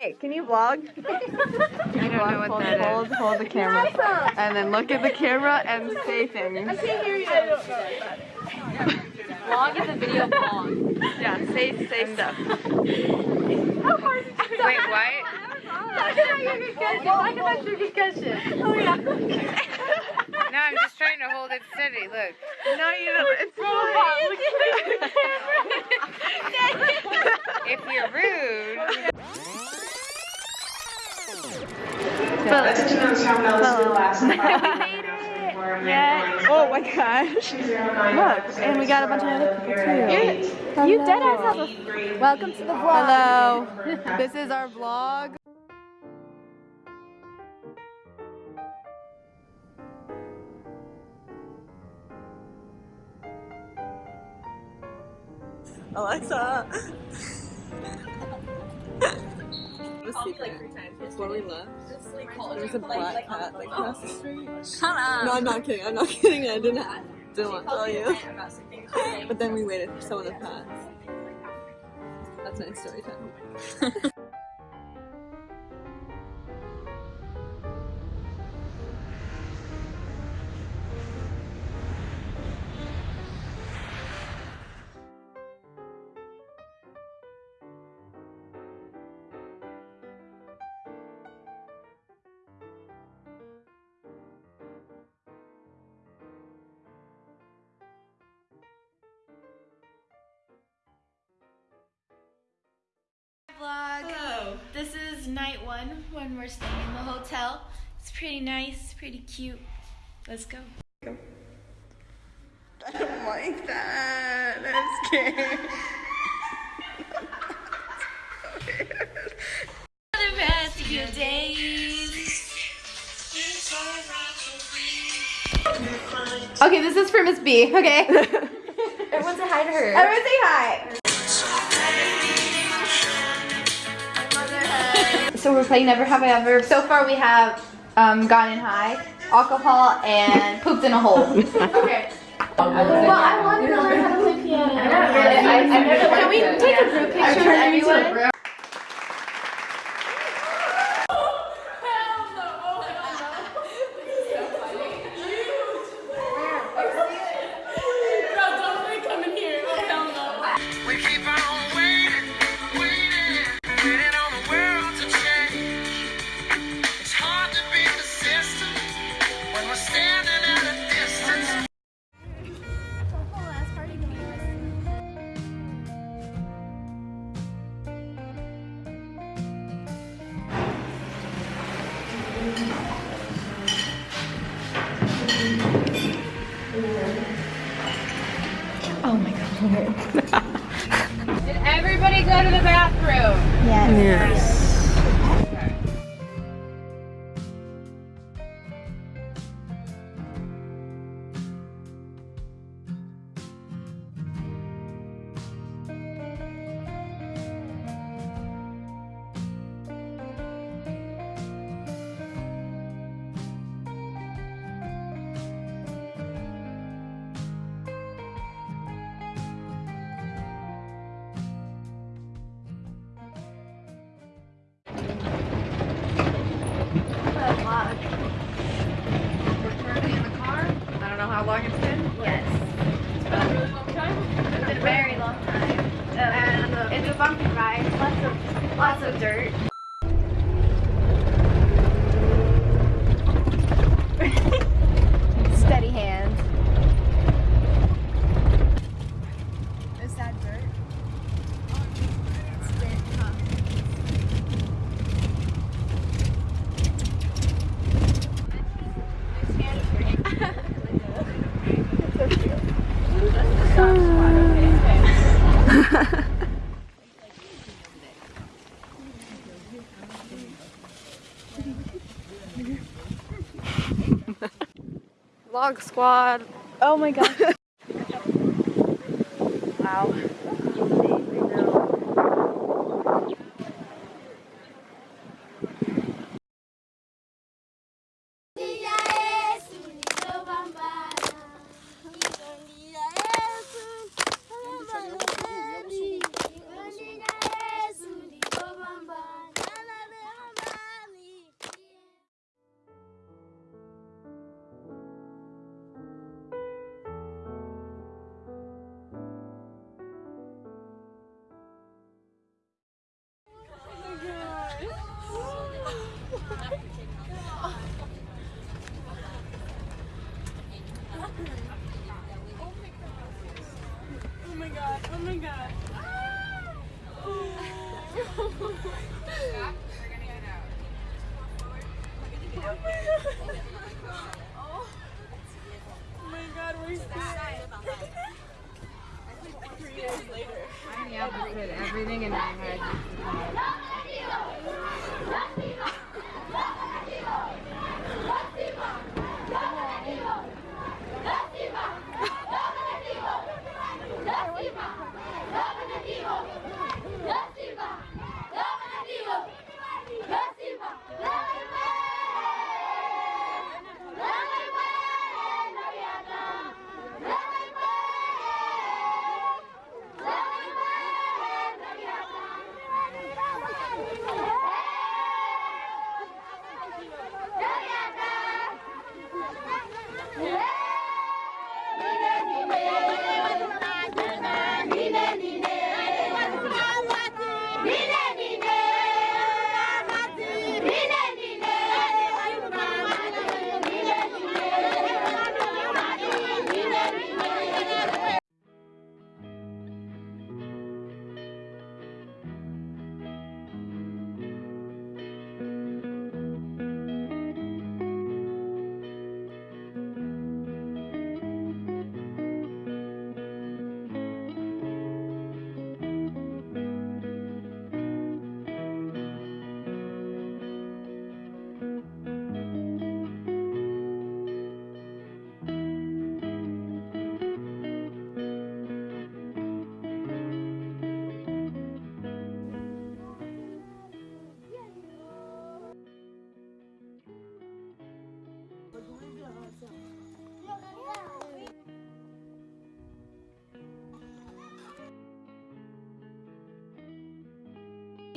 Hey, can you vlog? I don't know what hold, that hold, is. hold the camera. And then look at the camera and say things. I can't hear you. vlog is a video vlog. Yeah, say say stuff. Wait, what? Oh yeah. No, I'm just trying to hold it steady. Look. No, you don't. It's If you're rude, Let's announce how else will last. Oh my gosh. Look, and we got a bunch of other people too. You dead ass have a Welcome to the vlog. Hello. this is our vlog. Alexa. the secret. Before we left, there was a black cat like across the street. shut up. No, I'm not kidding. I'm not kidding. I didn't didn't want to tell you. But then we waited for someone to pass. That's my story time. when we're staying in the hotel. It's pretty nice, pretty cute. Let's go. I don't like that. I'm scared. The rest of your days. Okay, this is for Miss B. Okay. Everyone say hi to her. Everyone say hi. So we're playing Never Have I Ever. So far we have um, gotten high, alcohol, and pooped in a hole. okay. Well, I wanted to learn how to play piano. Can we take a group picture with everyone? Bumpy ride. Lots of lots of dirt. Steady hand. Is that dirt? It's dirt, huh? Vlog squad. Oh my god.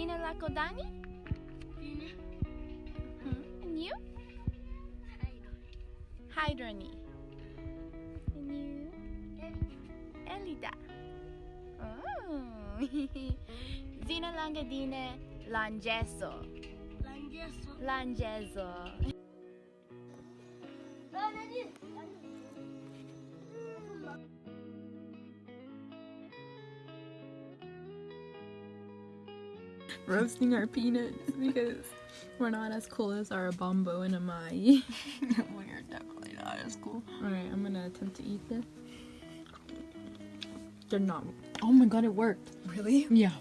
Dina Lakodani? Hmm, And you? Hydrony. And you? Elida. Oh. Zina Langadine Langeso. Langeso. Roasting our peanuts because we're not as cool as our bombo and amai. We're definitely not as cool. Alright, I'm gonna attempt to eat this. They're not. Oh my god, it worked. Really? Yeah.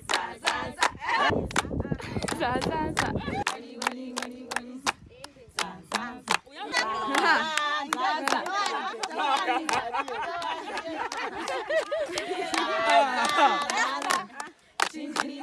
싸싸싸 진진이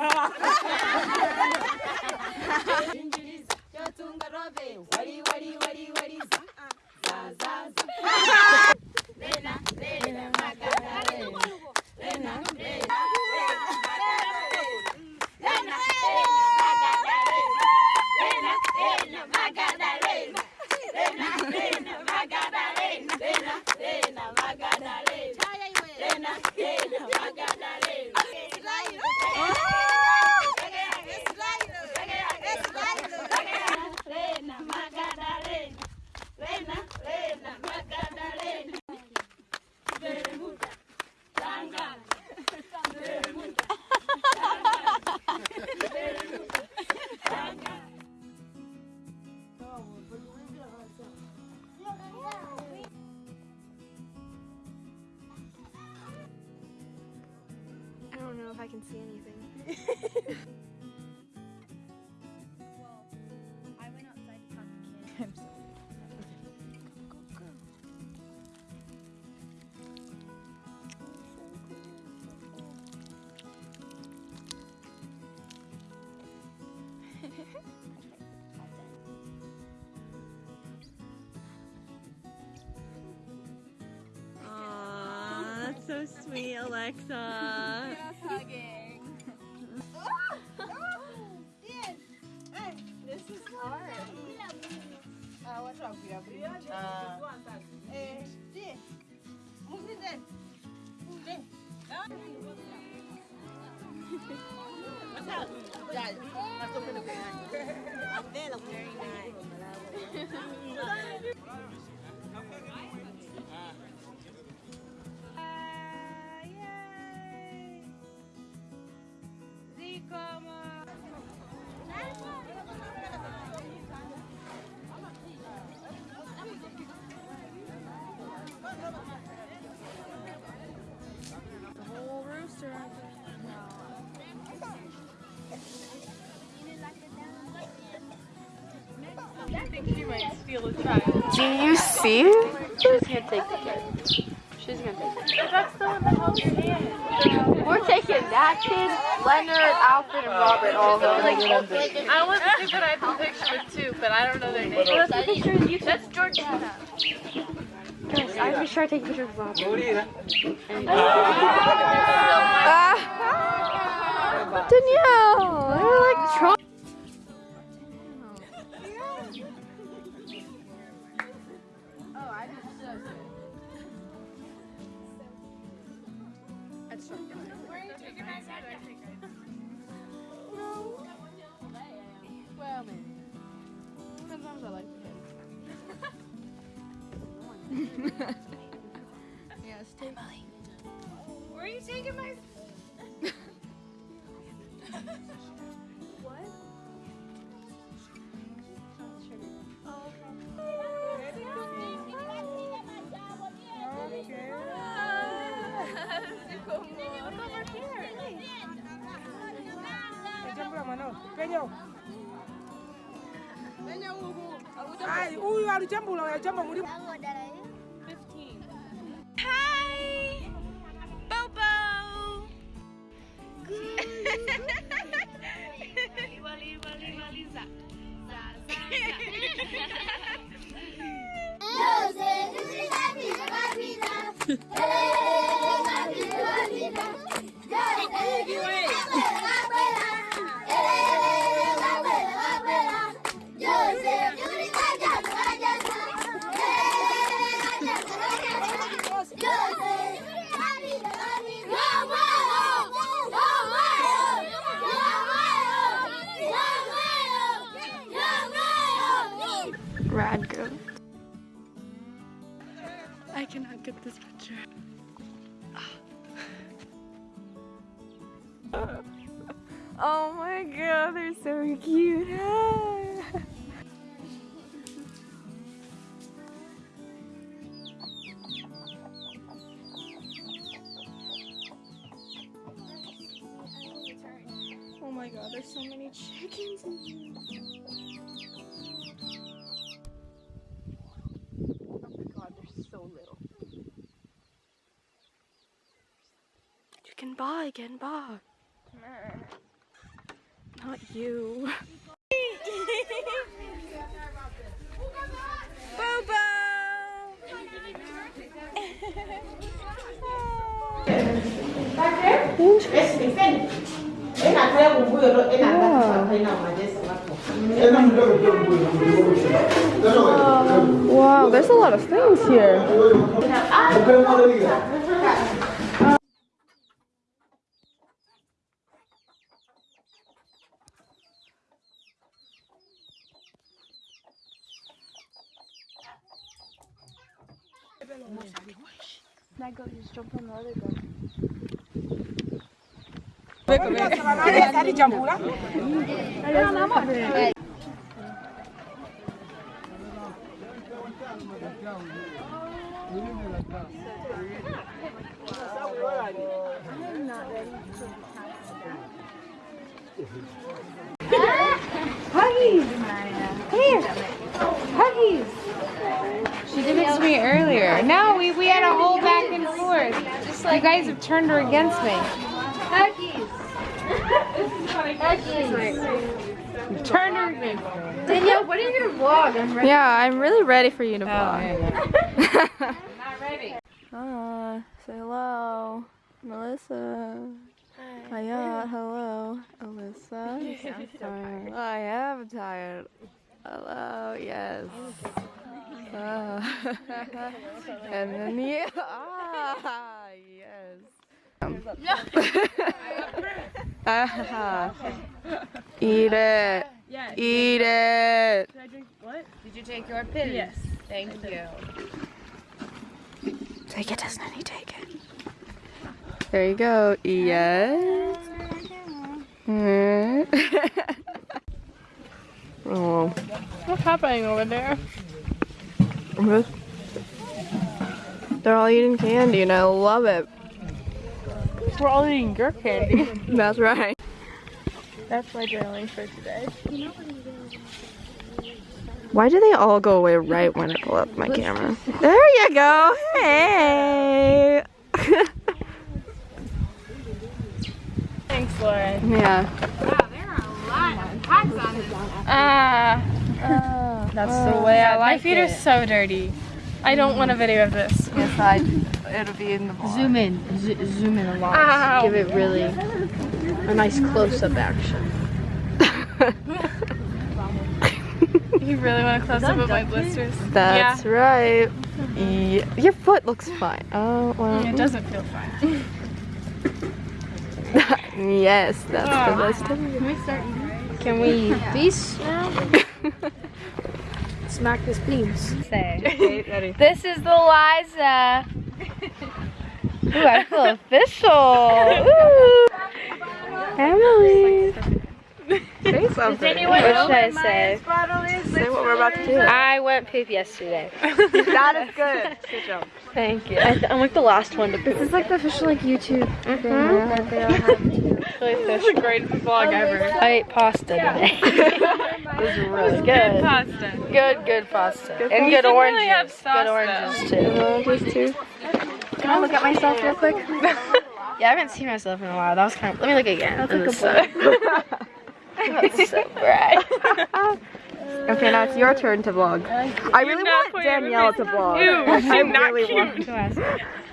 so sweet, Alexa. Do you see? She's gonna take the kid. She's gonna take it. That's the one that held your hand. We're taking that kid, Leonard, Alfred, and Robert all home. I want to see that I have a picture with two, but I don't know their names. Well, that's the picture of you. That's Georgiana. Guys, I have to be sure I take a picture of Robert. Danielle, you're like trying. They're cute. Oh my god, there's so many chickens in here. Oh my god, they're so little. You can buy again, buy. Not you. Wow, there's a lot of things here. That goat just jumped on the other goat. Alichambula Huggies! Come here! Huggies! She did it to me earlier. No, we, we had a whole back and forth. You guys have turned her against me. Huggies. Huggies. Turned her against me. Danielle, what is your vlog? I'm ready. Yeah, I'm really ready for you to vlog. I'm not ready. Ah, say hello. Melissa. Hiya, hello. Alyssa. Tired. I am tired. Hello, yes. Ah. and then yeah, ah, yes. Ah. Eat it. Eat it. Did you take your pills? Yes. Thank you. Take it, Disney, take it. There you go. Yes. Oh. What's happening over there? They're all eating candy and I love it. We're all eating your candy. That's right. That's my journaling for today. Why do they all go away right when I pull up my camera? There you go. Hey. Thanks, Lauren. yeah. Wow, there are a lot of packs on this. Ah, that's the way I like it. My feet it. are so dirty. I don't want a video of this. Yes, I. It'll be in the vlog. Zoom in. Z zoom in a lot. Ow. Give it really a nice close-up action. You really want a close up of my blisters? That's right. Yeah. Your foot looks fine. Oh well. It doesn't feel fine. yes, that's Ah. the best time. Can we start eating? Can we? These Smack this beans. Ready. This is the Liza. Ooh, I feel official. Ooh. Emily. Say something. What should I say? Say what we're about to do. I went poop yesterday. that is good. Good job. Thank you. I am like the last one to poop. This is like the official like YouTube Mm-hmm. thing that they all have to do. This is the greatest vlog ever. I ate pasta today. It was really Good good. pasta. good, good pasta. Good and good oranges. really have sauce, good oranges too. Uh, just two. Can I look at myself real quick? Yeah, I haven't seen myself in a while. That was kind of. Let me look again. That's a good That's so bright. Okay, now it's your turn to vlog. I really want Danielle to vlog. Ew, I she's not really cute.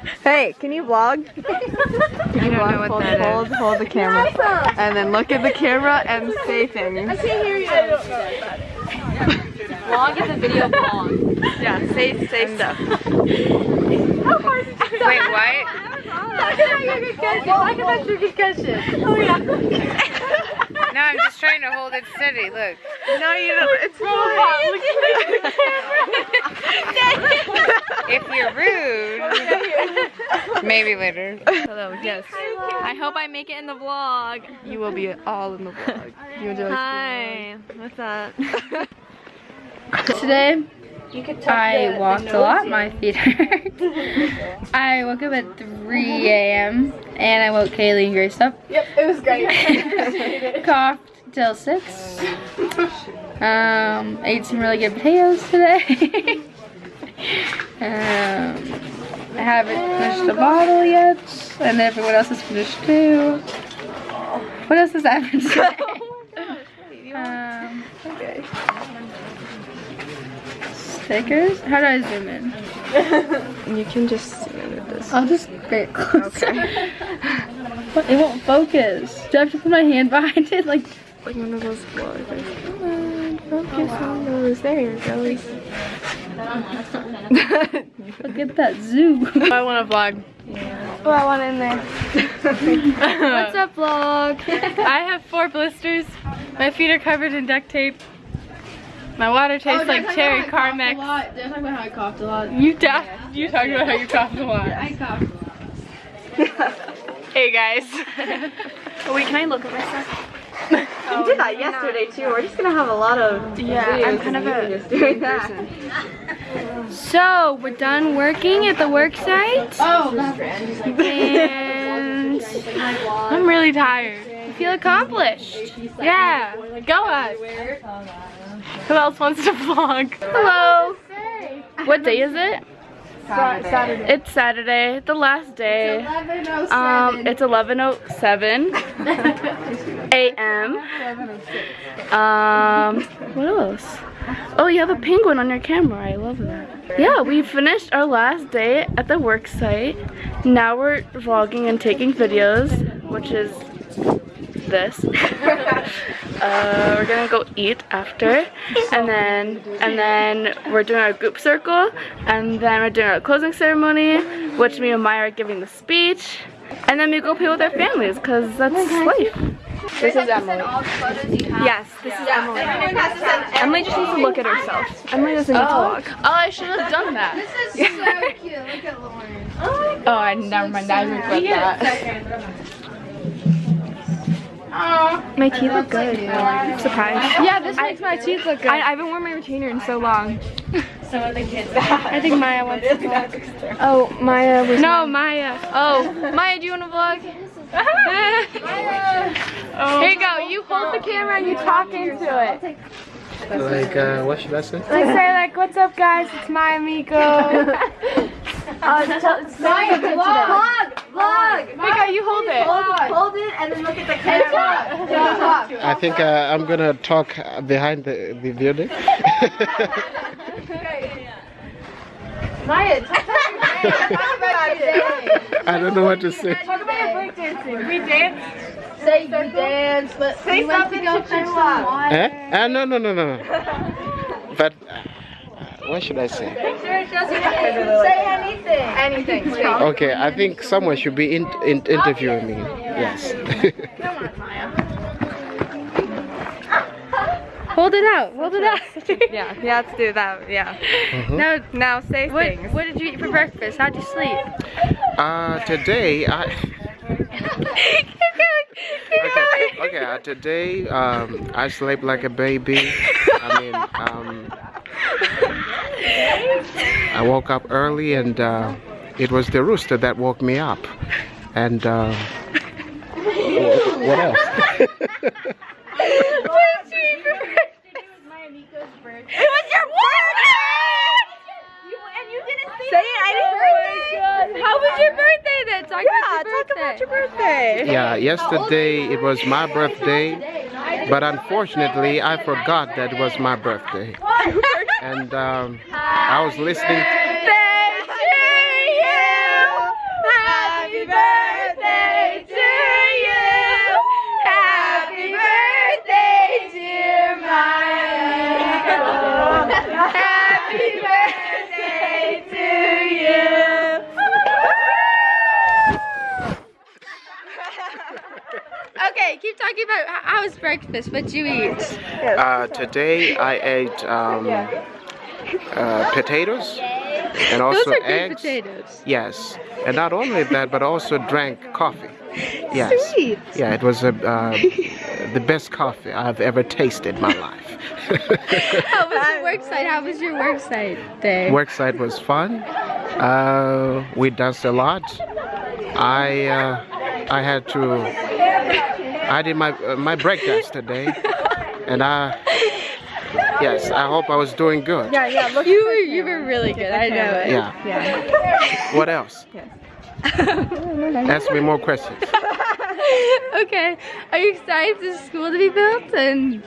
Want. Hey, can you vlog? Can you vlog? know what hold, that is. hold, hold the camera, and then look at the camera and say things. I can't hear you. vlog is a video vlog. Yeah, say say stuff. Wait, what? Talk about your concussion. Talk about your concussion. Oh yeah. No, I'm just trying to hold it steady. Look. No, you don't. It's if you're rude, maybe later. Hello. Yes. I hope I make it in the vlog. You will be all in the vlog. You enjoy. Hi. What's up? Today, I walked a lot. My feet hurt. I woke up at 3 a.m. and I woke Kaylee and Grace up. Yep, it was great. Coughed till 6. Um, ate some really good potatoes today. um, I haven't finished a bottle yet, and everyone else has finished too. What else has happened today? um, okay. How do I zoom in? You can just zoom in with this. I'll just get closer. But it won't focus. Do I have to put my hand behind it? Like, Like one of those vloggers. Come on, focus on those. There you go. look at that zoom. I want to vlog. Yeah. Oh, I want in there. What's up, vlog? I have four blisters. My feet are covered in duct tape. My water tastes oh, like cherry Carmex. Did I talk about how I coughed a lot? You talk. You talk about how you coughed a lot. I coughed a lot. Hey guys. Wait, can I look at myself? You did that yesterday too. We're just gonna have a lot of Yeah, I'm kind of a just doing that. So we're done working at the work site, Oh, and I'm really tired. I feel accomplished. Yeah, go us. Who else wants to vlog? Hello. What day is it? Saturday. It's Saturday, the last day. it's Um, it's 11:07 a.m. Um, what else? Oh, you have a penguin on your camera. I love that. Yeah, we finished our last day at the work site. Now we're vlogging and taking videos, which is this. uh, we're gonna go eat after, and then and then we're doing our group circle, and then we're doing our closing ceremony, which me and Maya are giving the speech, and then we go play with our families, cause that's life. This is Emily. Yes, this is Emily. Emily just needs to look at herself. Emily doesn't need to Oh. talk. Oh, I should have done that. This is so cute. Look at Lauren. Oh, I never mind. I regret that. My teeth look good. I'm surprised. Yeah, this makes my teeth look good. I, I haven't worn my retainer in so long. Some of the kids. I think Maya wants to vlog. Oh, Maya was. No, Maya. Oh, Maya, do you want to vlog? Here you go. You hold the camera and you talk into it. Like, uh, what should I say? Like say like, what's up, guys? It's Maya Miko. Uh, tell, it's Maya Vlog, vlog. Miko, you hold it. Hold, hold it and then look at the camera. Talk. I think uh, I'm gonna talk uh, behind the, the building. Maya, talk about your day. Talk about your day. I don't know what to say. Talk about your breakdancing. We danced. Say you dance, but Say we went to go to fetch some water. Eh? Uh, no, no, no, no. no. But uh, what should I say? Say anything. anything. Okay, I think someone should be in, in, interviewing me. Yes. Hold it out. Hold it out. Yeah, yeah, let's do that. Yeah. Mhm. Now, Now say what, things. what did you eat for breakfast? How'd you sleep? Uh, today I. Okay, okay. Uh, today, um, I slept like a baby. I mean, um, I woke up early, and uh, it was the rooster that woke me up. And uh, what else? What did you eat for breakfast? It was your birthday! You, and you didn't say, Say it, I didn't birthday. How was your birthday then? Talk Yeah, about your talk birthday. about your birthday. Yeah, yesterday it was my birthday, but unfortunately I forgot that it was my birthday. And um, I was listening. Talking about how how was breakfast. What'd you eat? Uh, today I ate um, uh, potatoes and also Those are great eggs. potatoes. Yes, and not only that, but also drank coffee. Yes. Sweet. Yeah, it was a, uh, the best coffee I've ever tasted in my life. How was the work site? How was your work site day? Worksite was fun. Uh, we danced a lot. I uh, I had to. I did my uh, my breakdance today, and I. Yes, I hope I was doing good. Yeah, yeah. Look. You were you were really good. I know it. Yeah. Yeah. What else? Yes. Ask me more questions. okay. Are you excited for the school to be built? And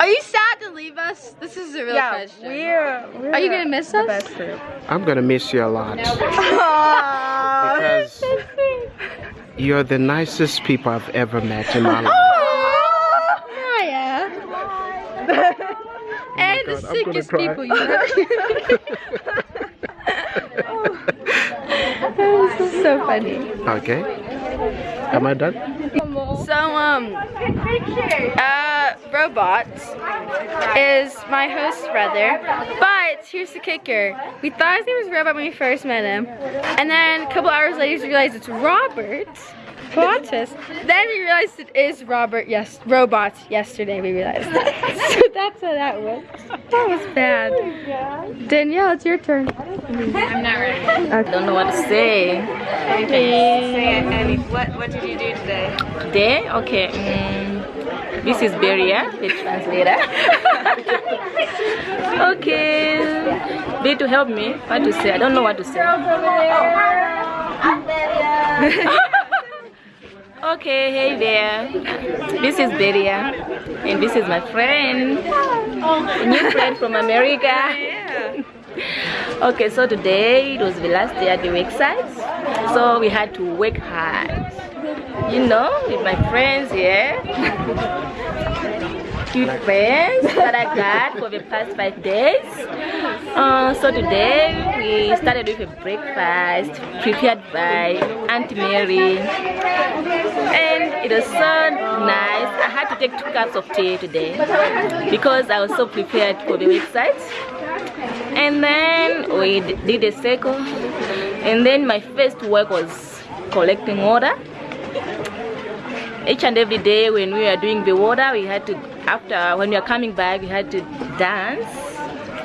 are you sad to leave us? This is a real Yeah, question. we're, we're Are you gonna miss us? best group. I'm gonna miss you a lot because you're the nicest people I've ever met in my life. Oh, oh Maya. and the God, I'm sickest people you know. this is so funny. Okay. Am I done? So um uh Robot is my host brother. But here's the kicker. We thought his name was Robot when we first met him. And then a couple hours later we realized it's Robert. Plot. Then we realized it is Robert, yes, robots. Yesterday we realized that. so that's how that went. That was bad. Danielle, it's your turn. I'm not ready. I don't know what to say. Say it, Annie. What, what did you do today? Today, okay. mm, this is Beria, the translator. okay. They to help me. What to say? I don't know what to say. okay, hey there. This is Beria, and this is my friend, a new friend from America. okay, so today it was the last day at the work site, so we had to work hard. You know, with my friends here. Cute friends that I got for the past five days. Uh, so today we started with a breakfast prepared by Auntie Mary. And it was so nice. I had to take two cups of tea today because I was so prepared for the website. And then we did a circle. And then my first work was collecting water each and every day when we were doing the water we had to after when we were coming back we had to dance.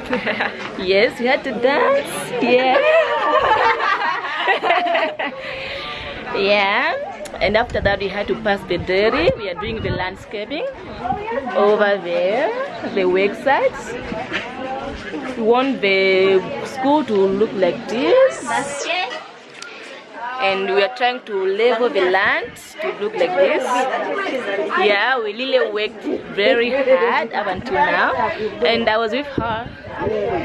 Yes we had to dance. Yeah. Yeah. And after that we had to pass the dairy we are doing the landscaping over there the work sites we want the school to look like this and we are trying to level the land to look like this. Yeah we really worked very hard up until now. And i was with her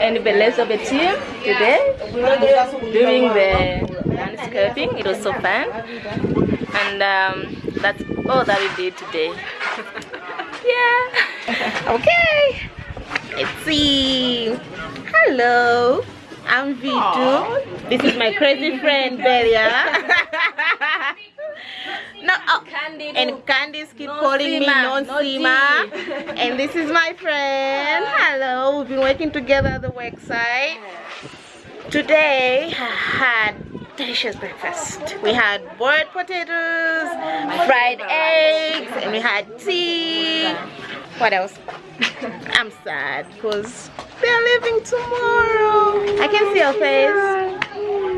and the rest of the team today doing the landscaping. It was so fun. And um, that's all that we did today. Yeah. Okay. Let's see. Hello i'm Vitu. This is my crazy friend Belia. no, oh, and Candice keep calling me non-sima. and this is my friend. Hello, we've been working together at the work site. Today I had delicious breakfast. We had boiled potatoes, fried eggs, and we had tea. What else? I'm sad because they're leaving tomorrow. I can see your face.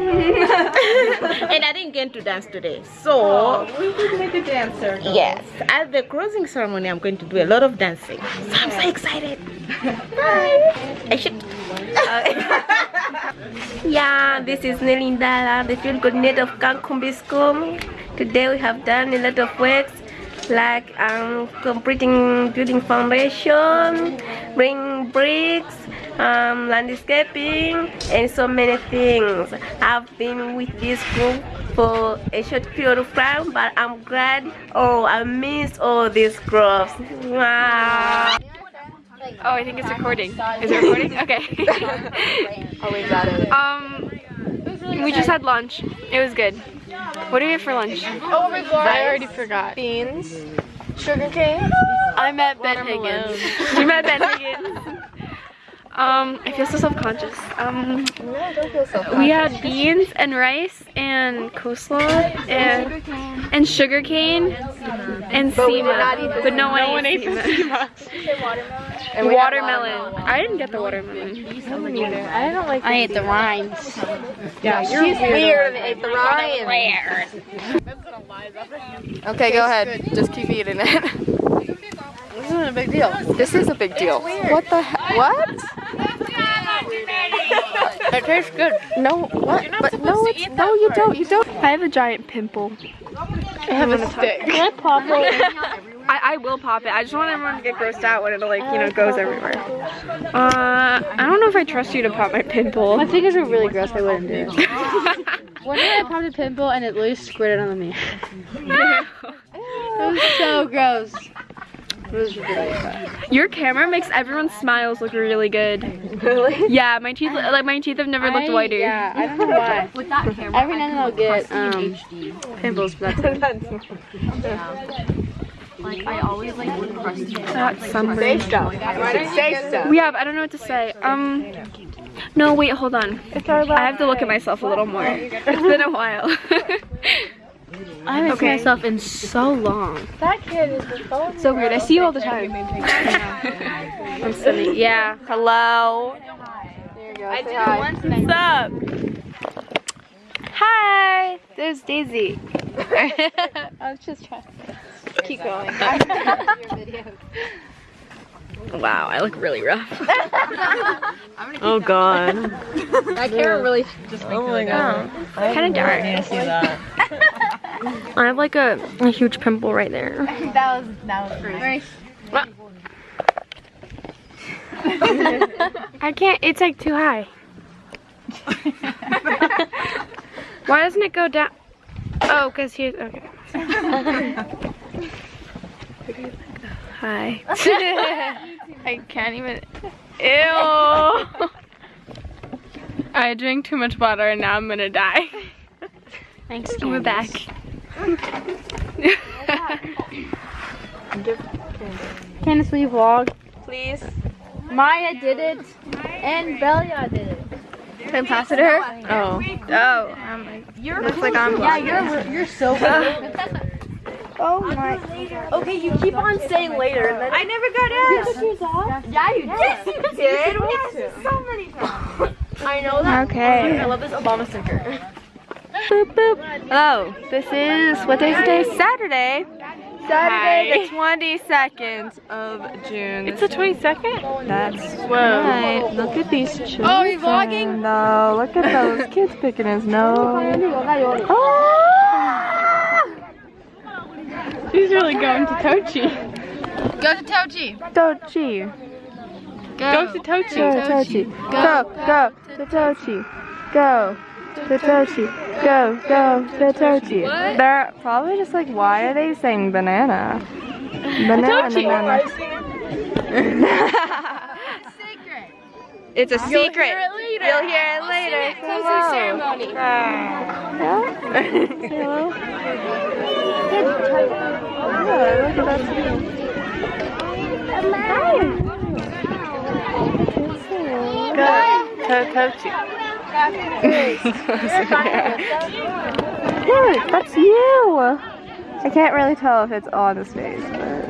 and I didn't get to dance today. So oh, we did make a dancer. yes, at the closing ceremony I'm going to do a lot of dancing. So I'm so excited. Bye. I should Yeah, this is Nelindala, the field coordinator of Kankumbi School. Today we have done a lot of works like um, completing building foundation, bring bricks, um, landscaping, and so many things. I've been with this group for a short period of time, but I'm glad. Oh, I miss all these groups. Wow. Oh, I think it's recording. Is it recording? Okay. Oh, we got it. um, we just had lunch. It was good. What do we have for lunch? Oh. I already forgot. Beans, sugar cane. I met Ben Higgins. you met Ben Higgins. Um, I feel so self-conscious. Um, we had beans and rice and coleslaw and and sugar cane and sema, but no one, ate the sema. And we had watermelon. I didn't get the watermelon. I don't like. I ate the rinds. Yeah, you're She's weird and ate the rinds. Okay, go ahead. Just keep eating it. This isn't a big deal. This is a big deal. What the he- What? It tastes good. No, what? But no, it's, no, you don't. You don't. I have a giant pimple. I have a stick. Can I pop it? I, I will pop it. I just want everyone to get grossed out when it like, you know, goes everywhere. Uh, I don't know if I trust you to pop my pimple. My fingers are really gross. I wouldn't do it. One day I popped a pimple and it literally squirted on the me. it was so gross. It was really bad. Your camera makes everyone's smiles look really good. Really? Yeah, my teeth like my teeth have never looked whiter. Yeah, I don't know why. With that camera, Every now and then I'll get um, pimples, but that's it. Like I always like would crush. Say stuff. Say stuff. We have I don't know what to say. Um No, wait, hold on. I have to look at myself a little more. It's been a while. I haven't seen myself in so long. That kid is the phone. So weird. I see you all the time. I'm sitting. Yeah. Hello. There you go. Say hi. What's up? Hi. There's Daisy. I was just trying to keep going. Wow, I look really rough. oh god. That camera really just Oh my god. Kind of dark. I have like a, a huge pimple right there. that was that was pretty. I can't, it's like too high. Why doesn't it go down? Oh, because here's, okay. Hi. I can't even, ew. I drank too much water and now I'm gonna die. Thanks, We're back. Candace, will you vlog? Please. Maya did it, and Belia did it. Can I pass it to her? Oh. Oh. I'm like, you're looks like I'm Yeah, you're you're so good. oh my. Okay, you keep on saying later, and then I never got asked. Yeah, you did. Yes, you did. So many times. I know that. Okay. I love this Obama sticker. Boop, boop. Hello. This is, what day is today? Saturday. Saturday the 22nd of June. It's the 22nd? That's right. Look at these children. Oh, are you vlogging? No, look at those kids picking his nose. Oh. He's really going to Tochi. Go to Tochi. Tochi. Go, to Tochi. Go to Tochi. Go, go to Tochi. Go to Tochi. Go, go to Tochi. They're probably just like, why are they saying banana? Banana, banana. It's a secret. You'll hear it later. You'll hear it later. Closing ceremony. Hello. Yeah, at that Go to Tochi. Look, that's you. I can't really tell if it's on his face, but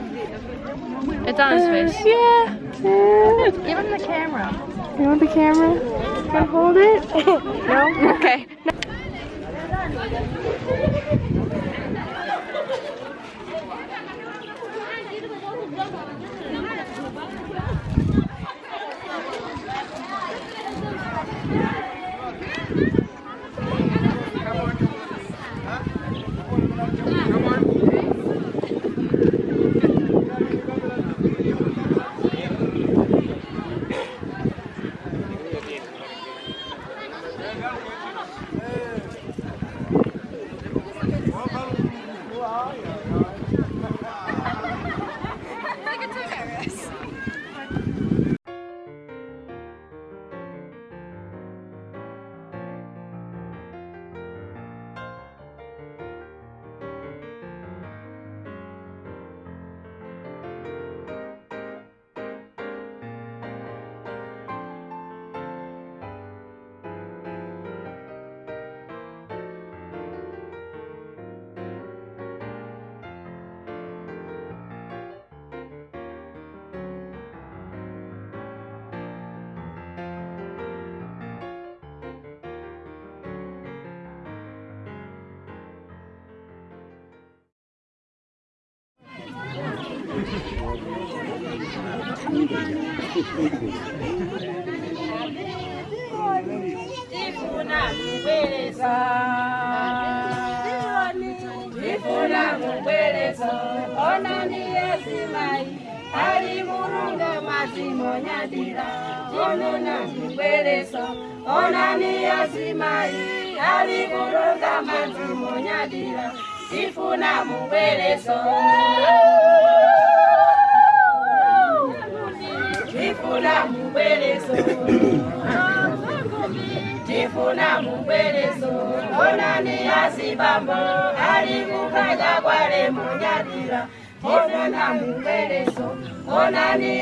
It's on his face. yeah. yeah. Give him the camera. You want the camera? Can I hold it? no? Okay.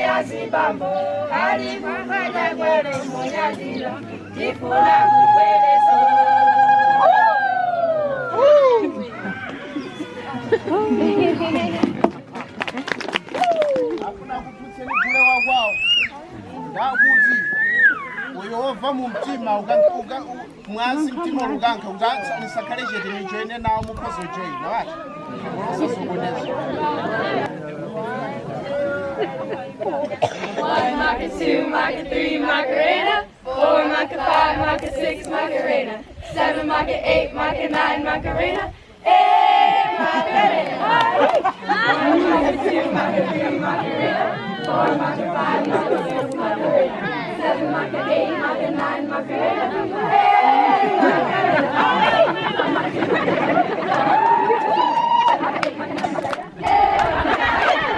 asibambo alifukwele kwele munyazilo tifula kukweleso hakuna kututseni kule wakwawo ndakuti uyo wobva mumtima mwasi mtima lukanke ungatsanisa kalejetinijoine nawo mukozojoina wacho unososokonyazvo One Maca, two Maca, three Macarena, four Maca, five Maca, six Macarena, seven Maca, eight Maca, nine Macarena. Hey, Macarena! One Maca, two Maca, three Macarena, four Maca, five Maca, six Macarena, seven Maca, eight Maca, nine Macarena.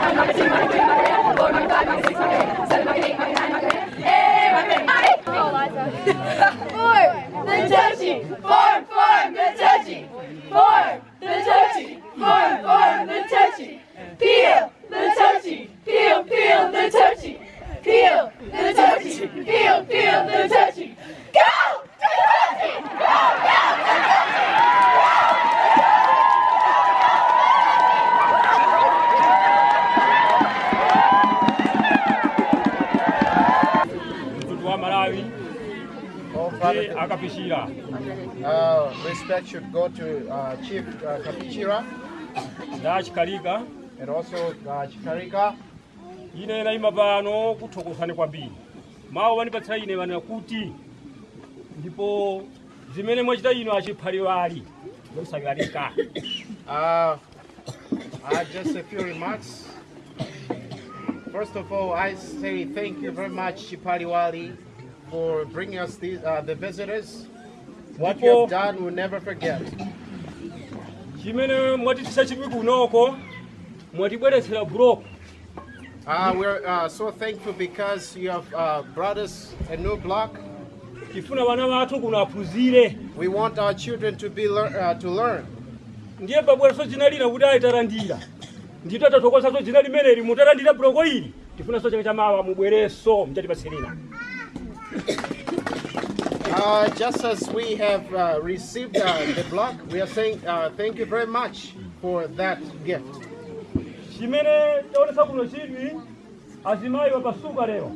Four, the touchy, the touchy. Go! Touchy! Go, go, akapishira Uh, respect should go to uh, Chief uh, Kapichira. Nda chikalika and also uh, Chikarika. ine nayima pano kuthokozani kwambiri wani wanipatsira ine wana kuti ndipo zimene mwachita ino achiphaliwali zosalalika Uh, uh, just a few remarks. First of all, I say thank you very much, Chipaliwali, for bringing us these, uh, the visitors. What you have done, we'll never forget. chimene mwatitisa chipi kunoko mwatibweretsera buloko Uh, we're uh, so thankful because you have uh, brought us a new block. tifuna vana vathu kuno aphunzire We want our children to be lear- uh, to learn. ndiye pabwereso dzina lina kuti ayitarandira ndito tathokozaso dzina limeneli mutarandira buloko ili tifunanso chaka chamawa mubwereso mchatipatsilina Uh, just as we have uh, received uh, the block, we are saying uh, thank you very much for that gift. chimene chaonesa kuno chidwi azimayi wapasuka lero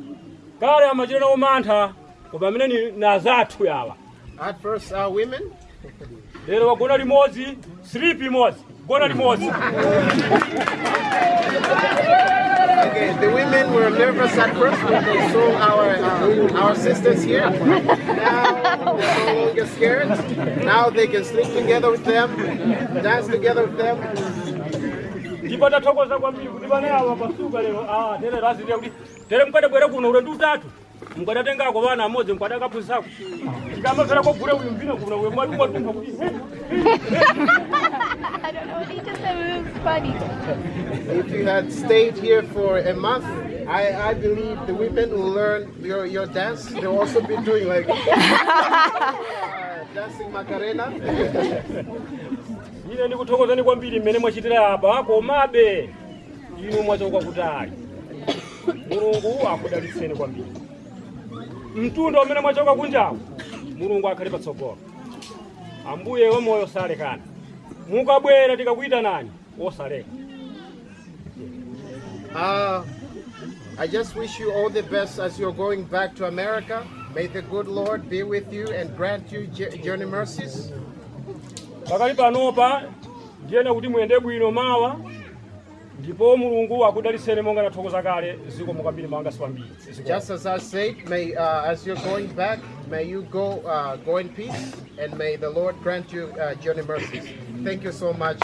kale amachita nawo mantha koma amene ni nazathu yawa At first, uh, women. lero wagona limodzi sleep imodzi gona limodzi Okay, the women were nervous at first when they saw our uh, our sisters here. Now they're no longer scared. Now they can sleep together with them, dance together with them. ndipo tathokoza kwambiri kuti vana awa pasuka lero ah, tere razilira kuti tere mukadabwera kuno ulendo utatu mukadatenga vana amodzi mukadakaphunzisako tikamapfera kogule uyu mvino kuno uyo mwati mwatumba kuti I don't know he just said, it was funny. If you had stayed here for a month, I, I believe the women will learn your, your dance. They'll also be doing like uh, dancing Macarena. ine ndikuthokozani kwambiri mmene mwachitira apa komabe inu mwachoka kutali mulungu akudalitseni kwambiri mtunda umene mwachoka mulungu akhale patsogolo ambuye wamoyo salekana mukabwera tikakuyitanani osaleka Uh, I just wish you all the best as you're going back to America. May the good Lord be with you and grant you journey mercies. pakali panopa ndiyena kuti muyende bwino mawa ndipo mulungu monga kale siwambiri Just as I said, may uh, as you're going back, may you go uh, go in peace, and may the Lord grant you uh, journey mercies. Thank you so much.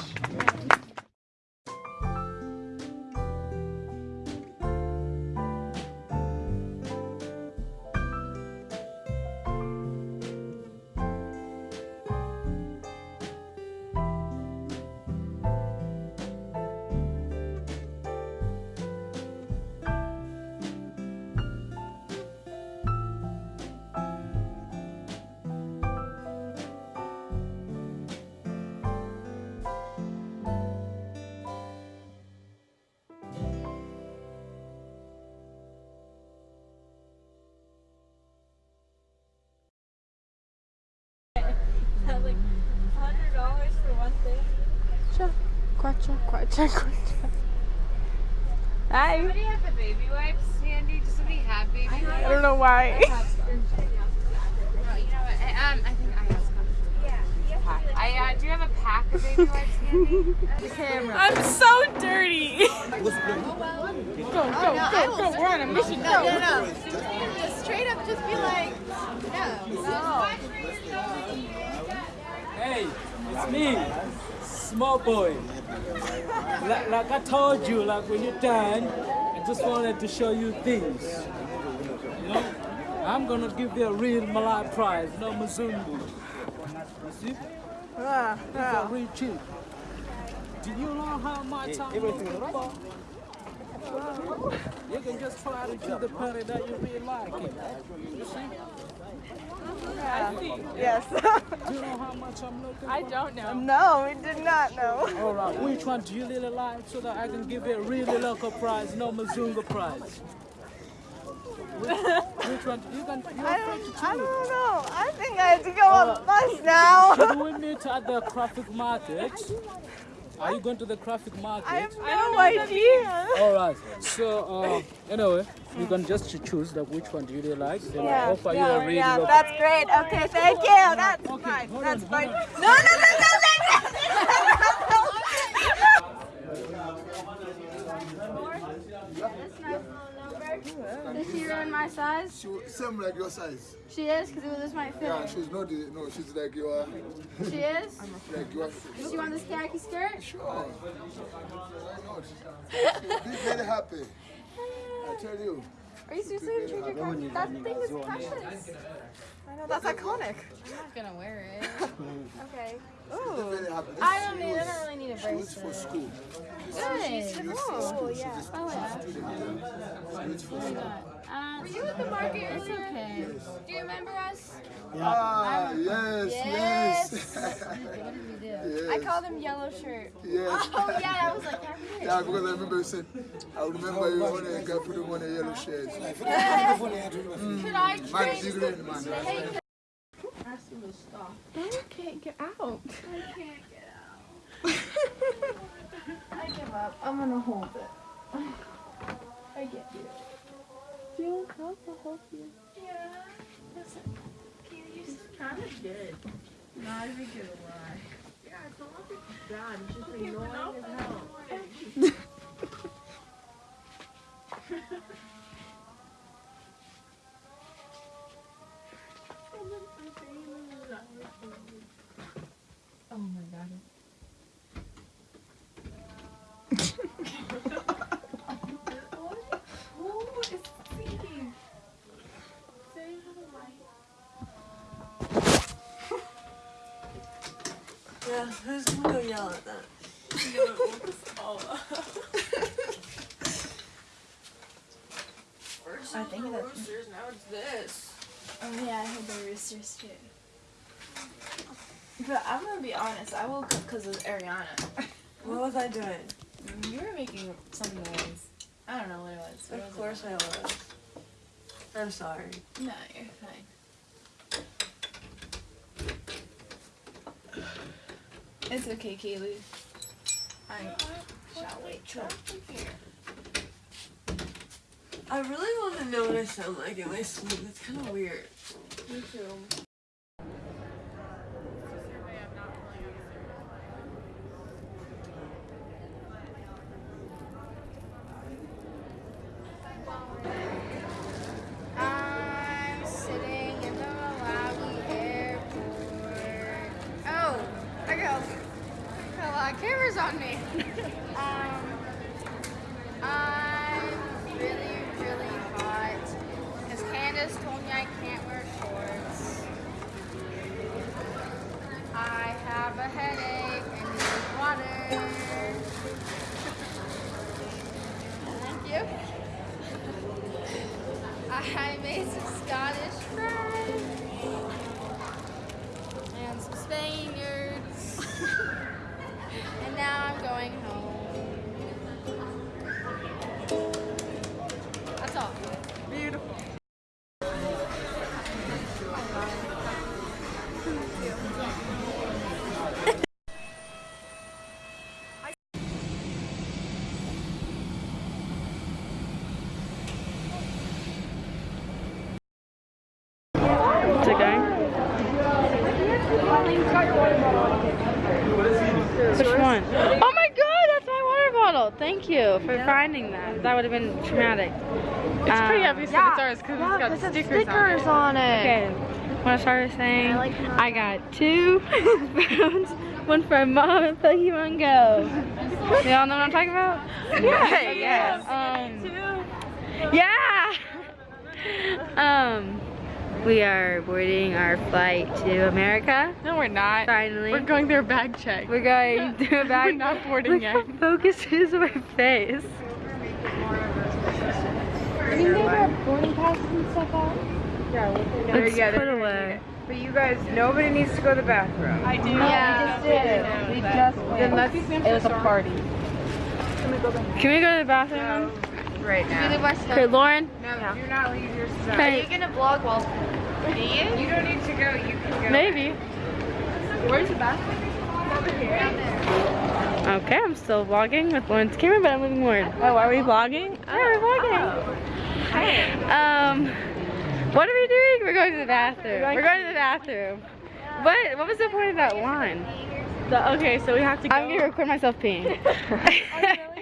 Like when done, I just wanted to show you things. You know, I'm gonna give you a real Malay prize, no Mzungu. You see? Ah, These are real cheap. Do you know how much I'm looking for? You can just try to choose the party that you really like. It. You see? Yes. Do you know how much I'm looking I for? don't know. No, we did not know. All right, which one do you really like so that I can give you a really local prize, no Mazunga prize? Which, which one? You can. You're I to don't, I don't know. I think I have to go on the bus now. Should we meet at the traffic market? Are you going to the traffic market? I have no idea. All right. So uh, anyway, you can just choose like which one do you really like. Then Yeah, I'll offer you a really yeah, local. that's great. Okay, thank you. That's fine. That's fine. No, no, no, no, no, Is she around my size? She same like your size. She is, because this might fit Yeah, she's not the, no, she's like your, She is? like your. Does she want this khaki skirt? Sure. Why not? Be very happy. I tell you. Are you seriously your khaki? That thing is precious. I know, that's iconic. I'm not going to wear it. okay. She'll be very happy. This I don't need, I don't really need a shoe is for school. Good. Oh, yeah. Oh, yeah. Uh, Were you at the market It's okay. Do you remember us? Ah, yes, yes. Yes. I called him yellow shirt. Yes. Oh, yeah, I was like, happy Yeah, because I remember you said, I remember you on a guy put him on a yellow shirt. Yeah. Mm. Could I Man, trade- you great, man. I can't get out. I can't get out. I give up. I'm gonna hold it. I get you. Do you want help? I'll help you. Yeah. Listen. Can you use Kind of good. Not even gonna lie. Yeah, it's a little bit bad. It's just annoying as hell. who's gonna go yell at that? I think that's. roosters, now it's this. Oh yeah, I heard the roosters too. But I'm gonna be honest, I woke up because of Ariana. What was I doing? You were making some noise. I don't know what it was. What Of was course I was. I'm sorry. it? No, you're fine. It's okay, Kaylee. I shall wait till I really want to know what I sound like in my sleep. It's kind of weird. Me too. I made some Scottish friends and some Spaniards. and now I'm going home. That. That would have been traumatic. It's pretty Um, obvious that it's ours because it's got stickers, stickers on it. Okay. What I started saying, I, got two phones, one for mom and Pokemon Go. Y'all know what I'm talking about? Yeah, yeah. Um, yeah. Um, we are boarding our flight to America. No, we're not. Finally. We're going through a bag check. We're going through a bag. We're not boarding Look yet. how focuses my face. I think they got boarding passes and stuff out. Let's yeah, put they're away. But you guys, nobody needs to go to the bathroom. I do. Yeah, we just did. We just Then let's, it was a party. Can we go to the bathroom? Right We leave now. our stuff. Okay, Lauren. No, do not leave your stuff. Are you gonna vlog while? Do you? You don't need to go. You can go. Maybe. Where's the bathroom? Over here. Down there. Okay, I'm still vlogging with Lauren's camera, but I'm leaving Lauren. Oh, are we vlogging? Yeah, we're vlogging. Um, what are we doing? We're going to the bathroom. We're going to the bathroom. What? What was the point of that line? okay, so we have to go. I'm gonna record myself peeing.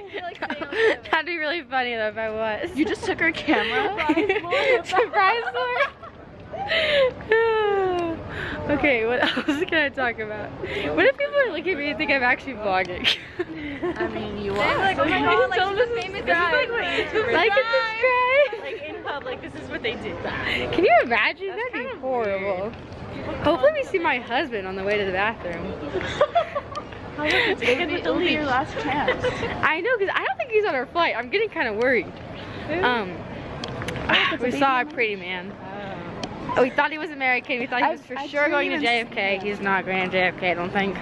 That'd be really funny though if I was. You just took our camera? Surprise Lauren. Okay, what else can I talk about? What if people are looking at me and think I'm actually vlogging? I mean, you They're are. like, oh my god, like she's a famous guy. like what like and subscribe. Like in public, this is what they do. Can you imagine? That'd be horrible. Hopefully we see my husband on the way to the bathroom. It'll be your last chance. I know, because I don't think he's on our flight. I'm getting kind of worried. Um, we saw a pretty man. Oh, we thought he was American. We thought he was for sure going to JFK. He's not going to JFK, I don't think.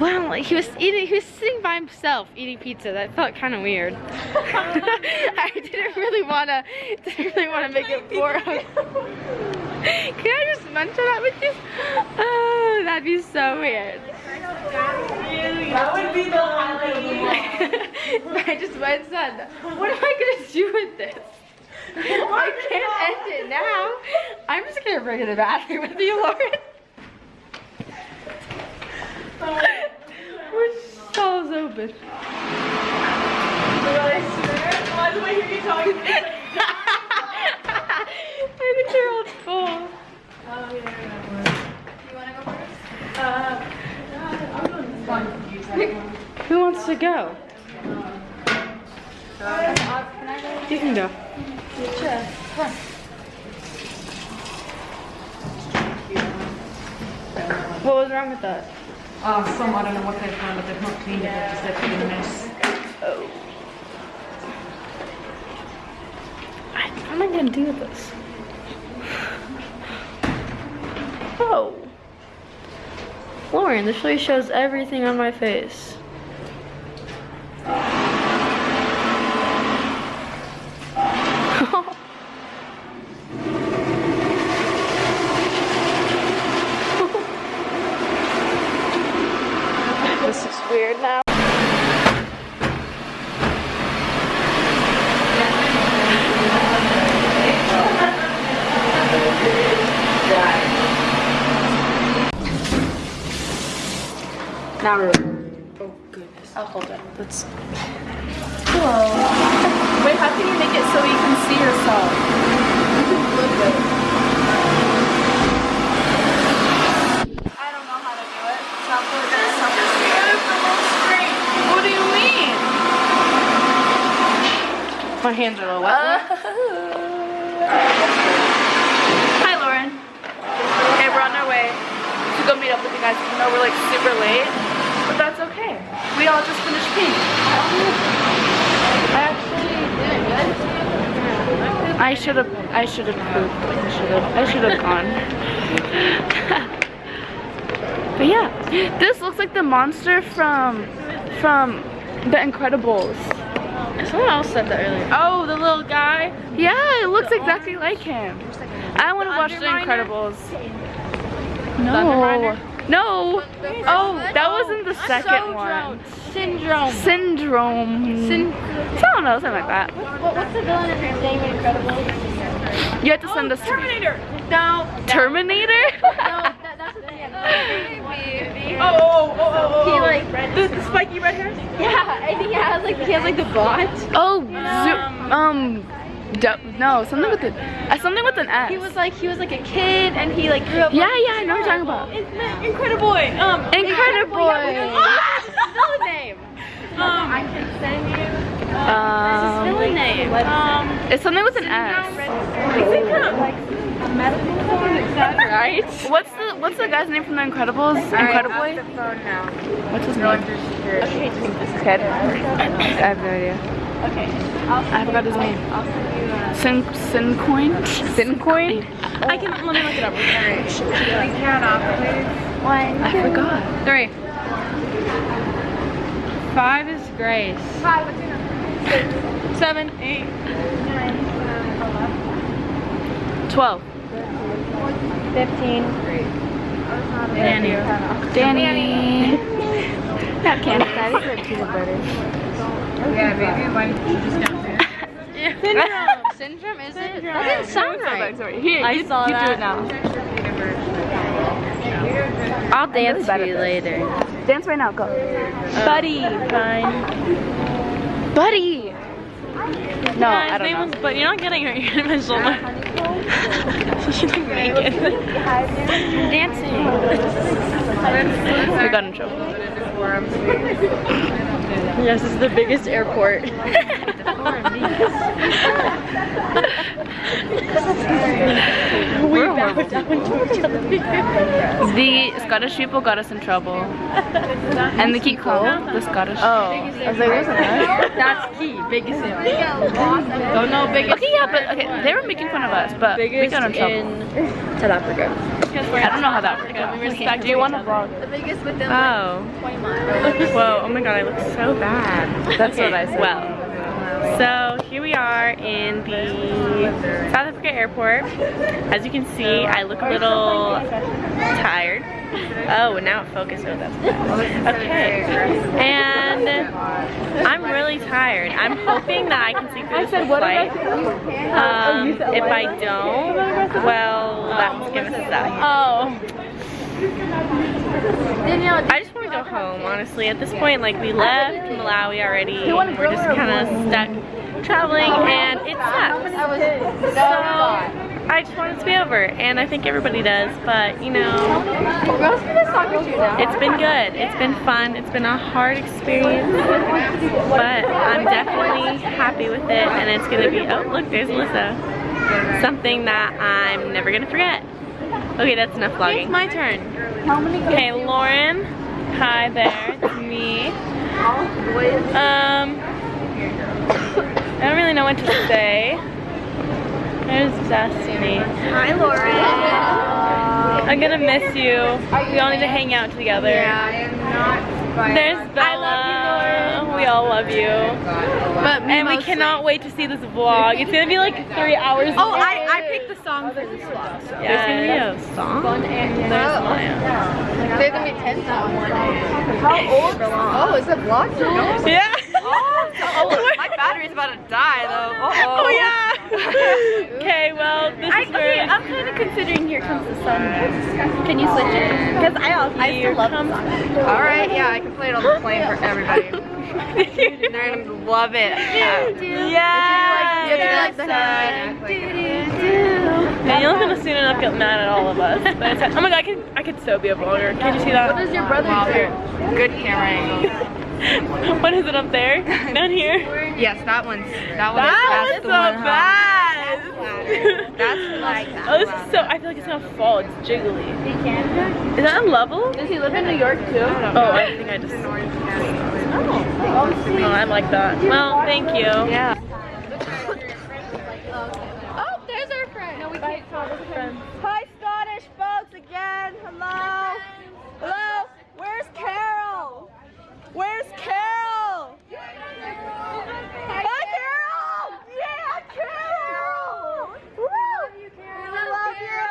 Well, he was eating. He was sitting by himself eating pizza. That felt kind of weird. I didn't really wanna. Didn't really wanna make it for him. Can I just mention that with you? Oh, that'd be so weird. That would be the highlight. I just went and said, what am I gonna do with this? I can't end it now. I'm just gonna bring it to the bathroom with you, Lauren. We're stalls open. I think they're all full. Who wants to go? You can go. What was wrong with that? Uh, some, I don't know what they found, but they've not cleaned it, they've just left it in a mess. Oh. I'm I gonna do with this? Oh. Lauren, this really shows everything on my face. this is weird now. Now we're. Oh goodness. I'll hold it. Let's. Hello. Wait, how can you make it so you can see yourself? You can flip it. I don't know how to do it. Stop doing this. Stop doing What do you mean? My hands are a little wet. Hi, Lauren. Okay, we're on our way to go meet up with you guys. I know we're like super late, but that's okay. We all just finished peeing. I actually did I should have. I should have pooped. I should have. I should have gone. but yeah, this looks like the monster from from The Incredibles. Someone else said that earlier. Oh, the little guy. Yeah, it looks exactly like him. I want to watch The Incredibles. No. No. Oh, oh that wasn't the second one. Syndrome. Syndrome. Syn Someone else, something like that. What, what's the villain of your name Incredible? You have to send us Terminator. No. Terminator? No, that, that's the thing. Oh, oh, oh, oh, He like the, the spiky red hair? Yeah, I think he has like he has like the bot. Oh, um, no, something with the, uh, something with an S. He was like he was like a kid and he like grew up. Yeah, yeah, I know what you're talking about. Incredible boy. Um, Incredible. His name. um, I can send you. Um, Spell his name. Um, it's something with an S. Right. What's the What's the guy's name from The Incredibles? Incredible. What's his name? Okay, This kid. I have no idea. Okay. I forgot his name. Sin Sincoin. Sincoin. I can let me look it up. One. I forgot. Three. Five is Grace. Five. What's your number? Seven, eight. Twelve. Fifteen. Danny. Danny. Not candy. That is like peanut butter. Yeah, baby. Why did you just down there? Syndrome. Syndrome is it? That didn't sound right. Here, I you, saw you that. do it now. I'll dance for for you you later. Dance right now. Go. Buddy. Fine. Buddy. No, Yeah, his I don't name know. was, but you're not getting her. You're my shoulder. she didn't make it. Dancing. We got in trouble. Yes, this is the biggest airport. we bow down to each other. The Scottish people got us in trouble. And the keep calm. The Scottish. Oh, I was like, wasn't that? That's key. Biggest in. Don't know biggest. Okay, yeah, but okay, they were making fun of us, but we got in trouble. in South Africa. I don't know how that worked out. We respect. Do you want to vlog? The biggest within Oh. like 20 miles. Whoa, oh my god, I look so bad. That's what I said. Well, so here we are in the South Africa airport. As you can see, I look a little tired. Oh, now it focused. Oh, that's bad. Okay. And I'm really tired. I'm hoping that I can sleep through this flight. Um, if I don't, well, that's gonna suck. Oh. I just want to go home, honestly. At this point, like, we left Malawi already. We're just kind of stuck traveling, and it sucks. I was so, I just want it to be over, and I think everybody does, but, you know, it's been good. It's been fun. It's been a hard experience, but I'm definitely happy with it, and it's going to be, oh, look, there's Alyssa. Something that I'm never going to forget. Okay, that's enough vlogging. It's my turn. Okay, Lauren. Hi there. It's me. Um, I don't really know what to say. There's Destiny. Hi, Lauren. I'm gonna miss you. We all need to hang out together. Yeah, I am not. There's Bella. I love you, Lauren. We all love you. But and we cannot wait to see this vlog. It's gonna be like three hours. Oh, I. I picked the song for this vlog. So. There's gonna be a song. There's Maya. There's gonna be 10 songs. How old? Oh, is it blocked? Yeah. Oh, my battery's about to die though. Oh, Uh-oh. Oh yeah. okay, well this I, is okay, where I'm kind of considering Here Comes the Sun. Can you switch it? Because I, I still love the song. Alright, yeah, I can play it on the plane for everybody. They're gonna love it. Yeah. You have to do like the And you're not gonna soon enough get mad at all of us. But it's, oh my god, I could I could so be a vlogger. Can you see that? What does your brother do? Good camera angle. what is it up there? Down here? Yes, that one's that one. That is, that's one's the the one. best. That's like. Oh, this is so. I feel like it's gonna fall. It's jiggly. Is that a level? Does he live in New York too? Oh, I think I just. Oh, I'm oh, like that. Well, thank you. Yeah. Oh, there's our friend. No, we can't call this friend. Hi, Scottish folks again. Hello. Hello. Where's Carol? Where's Carol? Hi, Carol. Yeah, Carol. Woo. We love you.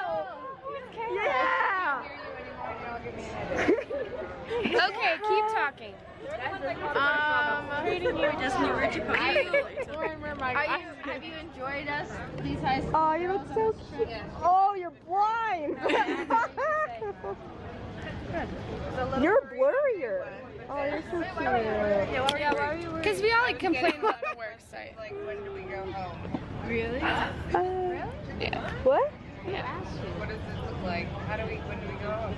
Yeah. Okay, keep talking. Um, Reading you just knew where to put are you, are you, have you enjoyed us these high school Oh, you look so cute. Oh, you're blind. You're blurrier. Oh, you're so cute. Because we all like complain about the work site. Like, when do we go home? Really? Uh, yeah. What? Yeah. What does this look like? How do we, when do we go home?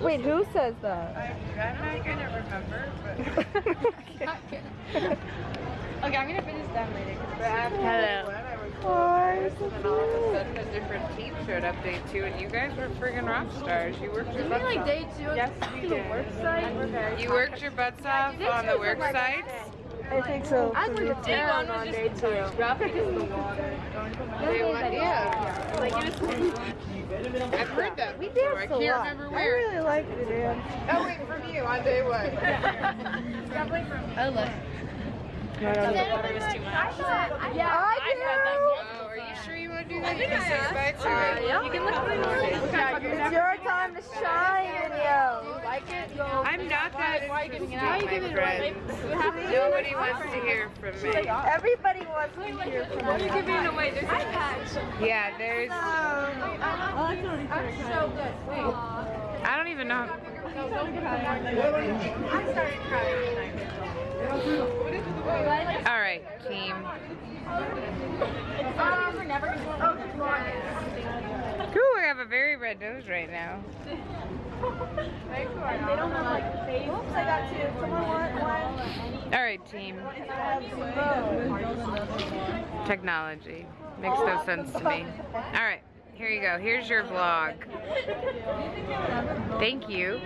Wait, who says that? I, I'm not gonna remember, but. Okay, I'm gonna finish that later. Hello. Oh, And all of a sudden, a different team showed up day two, and you guys were friggin' rock stars. You worked your butts off. two Yes, we did. You worked your butts off on the work sites. I think so. I was like, day one on day two. Dropping in the water. Day one, yeah. Like it was. I've heard that We before. I danced can't a lot. remember I really like to dance. Oh wait, from you on day one. Definitely from me. I love. I don't water was too much. Yeah, I Oh, are you sure you want to do that? You can say bye to it. You can look at do. It's your time to shine, yo. like it. I'm not that interested, Why you my giving it friend. away? Nobody wants to hear from me. Everybody wants to hear from Why are you you. giving it away? There's a patch. Yeah, there's. So good. Wait. I don't even know. All right, team. Ooh, I have a very red nose right now. All right, team. Technology makes no sense to me. All right, here you go. Here's your vlog. Thank you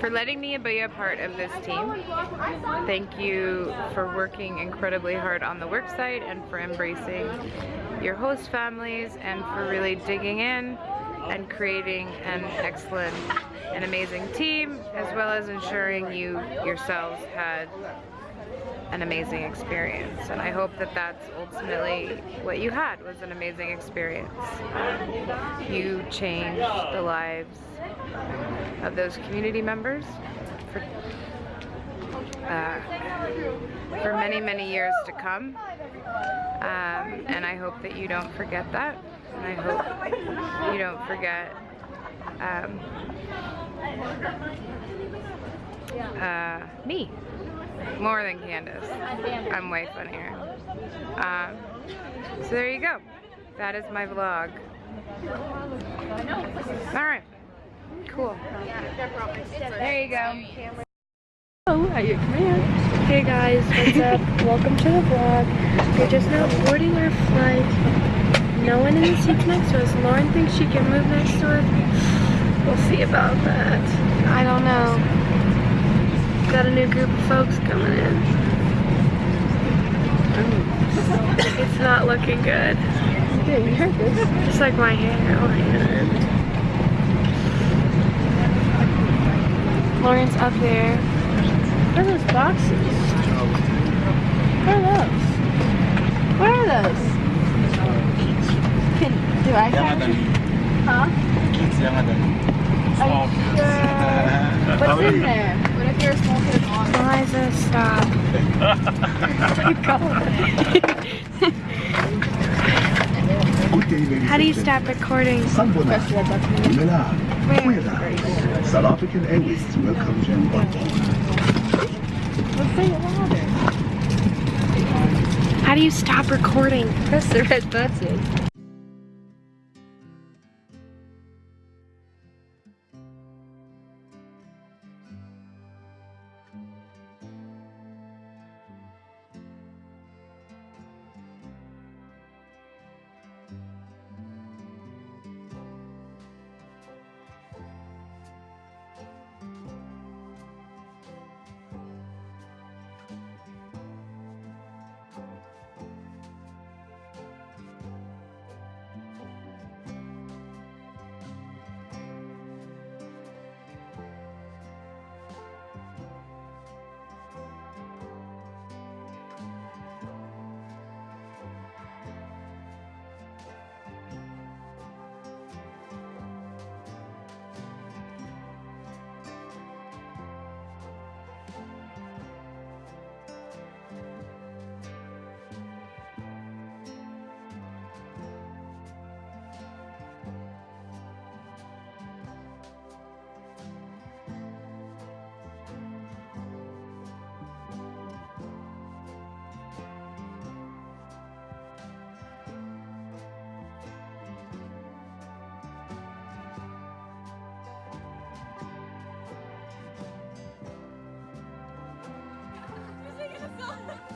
for letting me be a part of this team. Thank you for working incredibly hard on the work site and for embracing your host families and for really digging in and creating an excellent and amazing team as well as ensuring you yourselves had an amazing experience. And I hope that that's ultimately what you had was an amazing experience. You changed the lives of those community members for, uh, for many many years to come. Um, and I hope that you don't forget that. And I hope you don't forget um, uh, me more than Candace. I'm way funnier. Um, so there you go. That is my vlog. Alright. Cool. There you go. Oh, at your command. Hey guys, what's up? Welcome to the vlog. We're just now boarding our flight. No one in the seats next to us. Lauren thinks she can move next to us. We'll see about that. I don't know. Got a new group of folks coming in. It's not looking good. Just like my hair. Oh, man. Lauren's up there. What are those boxes? What are those? What are those? Can, do I have Huh? Are you sure? What's in there? What if you're a small kid on? Eliza, stop. How do you stop recording? South African Airways welcomes you on. Let's say it louder. How do you stop recording? Press the red button. God.